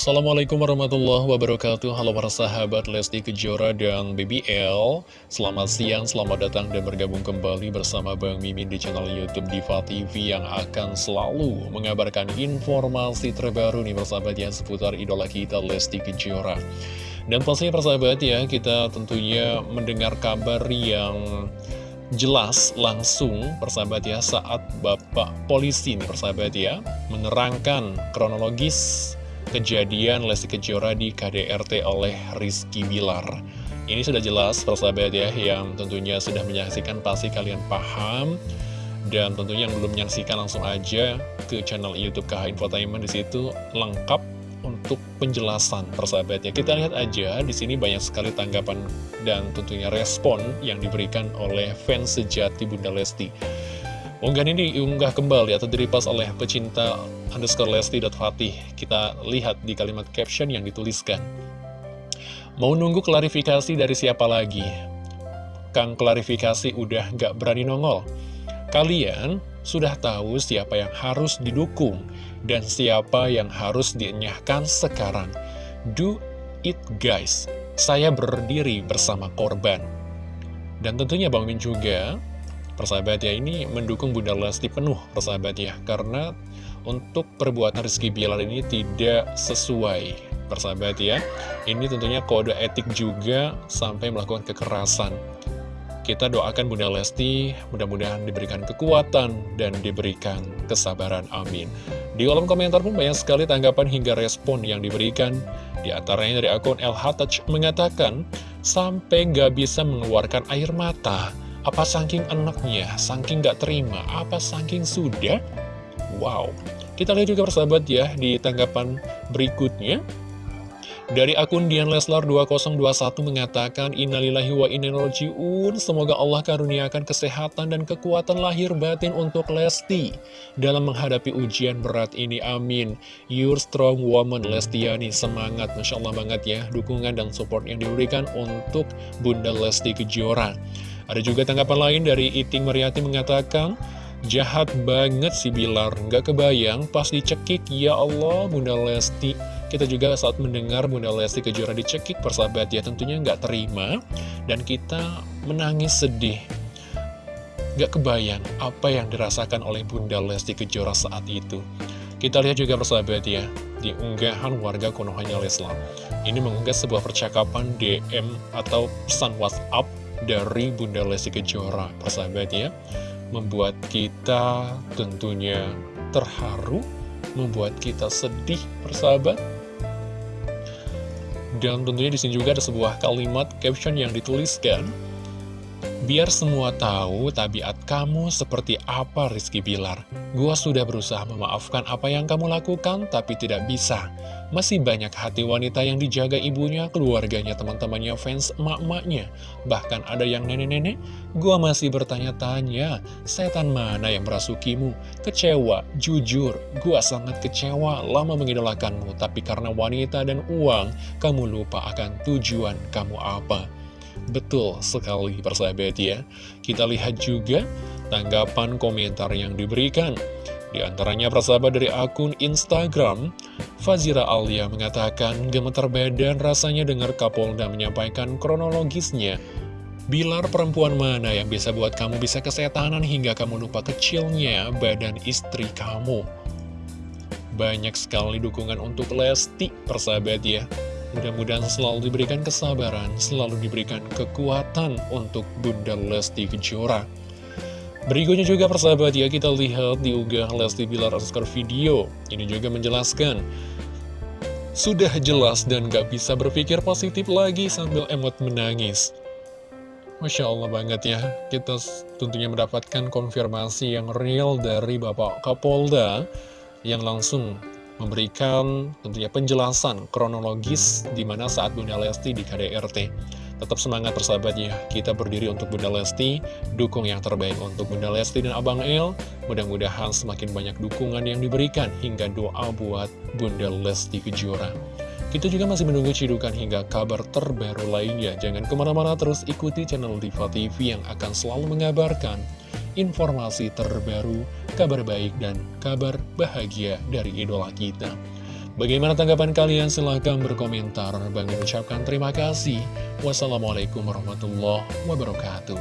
Assalamualaikum warahmatullahi wabarakatuh. Halo para sahabat Lesti Kejora dan BBL Selamat siang, selamat datang dan bergabung kembali bersama Bang Mimin di channel Youtube Diva TV Yang akan selalu mengabarkan informasi terbaru nih persahabat yang seputar idola kita Lesti Kejora. Dan pastinya persahabat ya, kita tentunya mendengar kabar yang jelas langsung persahabat ya saat Bapak Polisi nih persahabat ya menerangkan kronologis kejadian Lesti Kejora di KDRT oleh Rizky Bilar. Ini sudah jelas persahabat ya, yang tentunya sudah menyaksikan pasti kalian paham. Dan tentunya yang belum menyaksikan langsung aja ke channel Youtube KH Infotainment di situ lengkap untuk penjelasan persahabatnya. Kita lihat aja di sini banyak sekali tanggapan dan tentunya respon yang diberikan oleh fans sejati Bunda Lesti. Unggahan ini diunggah kembali atau diripas oleh pecinta underscore lesti.fatih. Kita lihat di kalimat caption yang dituliskan. Mau nunggu klarifikasi dari siapa lagi? Kang klarifikasi udah gak berani nongol. Kalian sudah tahu siapa yang harus didukung dan siapa yang harus dienyahkan sekarang. Do it guys. Saya berdiri bersama korban. Dan tentunya Bang Min juga Persahabat ya, ini mendukung Bunda Lesti penuh, persahabat ya. Karena untuk perbuatan Rizky Bilar ini tidak sesuai, persahabat ya. Ini tentunya kode etik juga sampai melakukan kekerasan. Kita doakan Bunda Lesti, mudah-mudahan diberikan kekuatan dan diberikan kesabaran. Amin. Di kolom komentar pun banyak sekali tanggapan hingga respon yang diberikan. Di antaranya dari akun El Touch mengatakan, sampai nggak bisa mengeluarkan air mata. Apa saking enaknya, saking gak terima, apa saking sudah? Wow, kita lihat juga persahabat ya di tanggapan berikutnya. Dari akun Dian Leslar 2021 mengatakan Innalillahi wa inna Semoga Allah karuniakan kesehatan dan kekuatan lahir batin untuk Lesti Dalam menghadapi ujian berat ini, amin. Your strong woman Lestiani. Semangat, Masya Allah banget ya. Dukungan dan support yang diberikan untuk Bunda Lesti Kejora ada juga tanggapan lain dari Iting Mariati mengatakan, Jahat banget si Bilar, nggak kebayang pas dicekik, ya Allah Bunda Lesti. Kita juga saat mendengar Bunda Lesti Kejora dicekik, persahabat ya tentunya nggak terima. Dan kita menangis sedih. Nggak kebayang apa yang dirasakan oleh Bunda Lesti Kejora saat itu. Kita lihat juga persahabat ya, di unggahan warga Konohanya Leslar. Ini mengunggah sebuah percakapan DM atau pesan WhatsApp dari Bunda Lesti Kejora persahabat ya membuat kita tentunya terharu membuat kita sedih persahabat. Dan tentunya di sini juga ada sebuah kalimat caption yang dituliskan Biar semua tahu tabiat kamu seperti apa Rizky Bilar. Gua sudah berusaha memaafkan apa yang kamu lakukan, tapi tidak bisa. Masih banyak hati wanita yang dijaga ibunya, keluarganya, teman-temannya, fans emak-emaknya. Bahkan ada yang nenek-nenek, gua masih bertanya-tanya, setan mana yang merasukimu? Kecewa, jujur, gua sangat kecewa lama mengidolakanmu, tapi karena wanita dan uang, kamu lupa akan tujuan kamu apa. Betul sekali persahabat ya. Kita lihat juga tanggapan komentar yang diberikan. Di antaranya persahabat dari akun Instagram Fazira Alia mengatakan Gemetar badan rasanya dengar Kapolda menyampaikan kronologisnya. Bilar perempuan mana yang bisa buat kamu bisa kesetanan hingga kamu lupa kecilnya badan istri kamu? Banyak sekali dukungan untuk Lesti persahabat ya Mudah-mudahan selalu diberikan kesabaran, selalu diberikan kekuatan untuk Bunda Lesti Kejora. Berikutnya juga persahabat ya, kita lihat di ugah Lesti Bilar Oscar video. Ini juga menjelaskan, sudah jelas dan gak bisa berpikir positif lagi sambil emot menangis. Masya Allah banget ya, kita tentunya mendapatkan konfirmasi yang real dari Bapak Kapolda yang langsung memberikan tentunya penjelasan kronologis di mana saat Bunda Lesti di KDRT. Tetap semangat persahabatnya, kita berdiri untuk Bunda Lesti, dukung yang terbaik untuk Bunda Lesti dan Abang El. Mudah-mudahan semakin banyak dukungan yang diberikan hingga doa buat Bunda Lesti Kejora. Kita juga masih menunggu cidukan hingga kabar terbaru lainnya. Jangan ke mana-mana terus ikuti channel Diva TV yang akan selalu mengabarkan informasi terbaru, kabar baik, dan kabar bahagia dari idola kita. Bagaimana tanggapan kalian? Silahkan berkomentar. Bang ucapkan terima kasih. Wassalamualaikum warahmatullahi wabarakatuh.